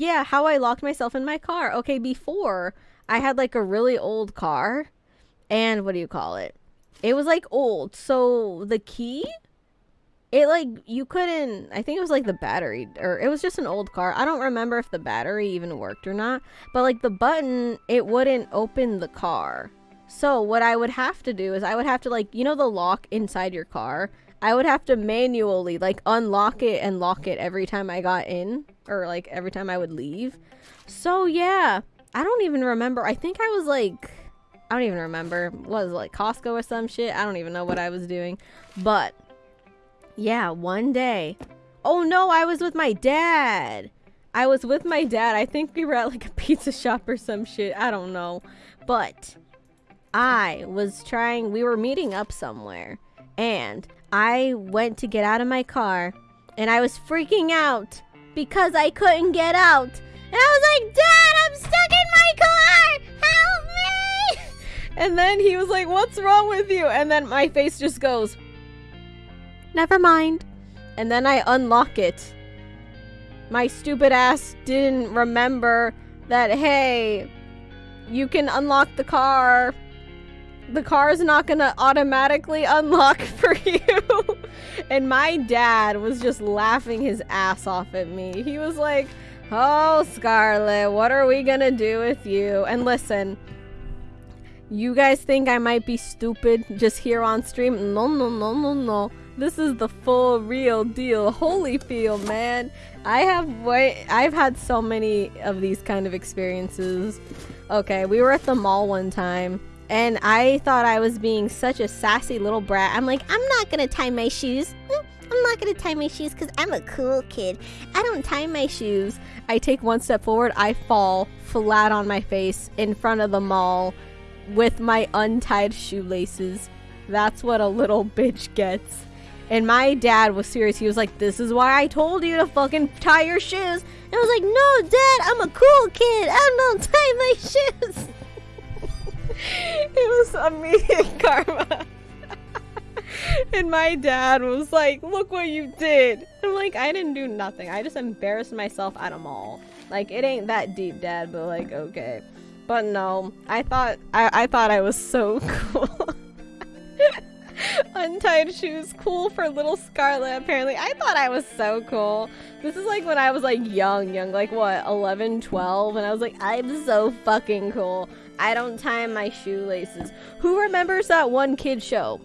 yeah, how I locked myself in my car. Okay, before I had like a really old car, and what do you call it? It was like old, so the key, it like you couldn't. I think it was like the battery, or it was just an old car. I don't remember if the battery even worked or not, but like the button, it wouldn't open the car. So what I would have to do is I would have to like you know the lock inside your car. I would have to manually like unlock it and lock it every time I got in or like every time I would leave. So yeah, I don't even remember. I think I was like I don't even remember. Was it, like Costco or some shit? I don't even know what I was doing. But yeah, one day. Oh no, I was with my dad. I was with my dad. I think we were at like a pizza shop or some shit. I don't know. But I was trying, we were meeting up somewhere, and I went to get out of my car, and I was freaking out because I couldn't get out. And I was like, Dad, I'm stuck in my car! Help me! And then he was like, What's wrong with you? And then my face just goes, Never mind. And then I unlock it. My stupid ass didn't remember that, hey, you can unlock the car the car is not gonna automatically unlock for you. And my dad was just laughing his ass off at me. He was like, Oh, Scarlet, what are we gonna do with you? And listen, you guys think I might be stupid just here on stream? No, no, no, no, no. This is the full real deal. Holyfield, man. I have way I've had so many of these kind of experiences. Okay, we were at the mall one time and I thought I was being such a sassy little brat. I'm like, I'm not gonna tie my shoes. Mm, I'm not gonna tie my shoes because I'm a cool kid. I don't tie my shoes. I take one step forward, I fall flat on my face in front of the mall with my untied shoelaces. That's what a little bitch gets. And my dad was serious. He was like, This is why I told you to fucking tie your shoes. And I was like, No, dad, I'm a cool kid. I don't tie my shoes. Was immediate karma. and my dad was like, look what you did. I'm like, I didn't do nothing. I just embarrassed myself at a mall. Like, it ain't that deep, dad, but like, okay. But no, I thought, I, I thought I was so cool. Untied shoes, cool for little Scarlet, apparently. I thought I was so cool. This is like when I was like young, young, like what, 11, 12, and I was like, I'm so fucking cool. I don't tie my shoelaces. Who remembers that one kid show?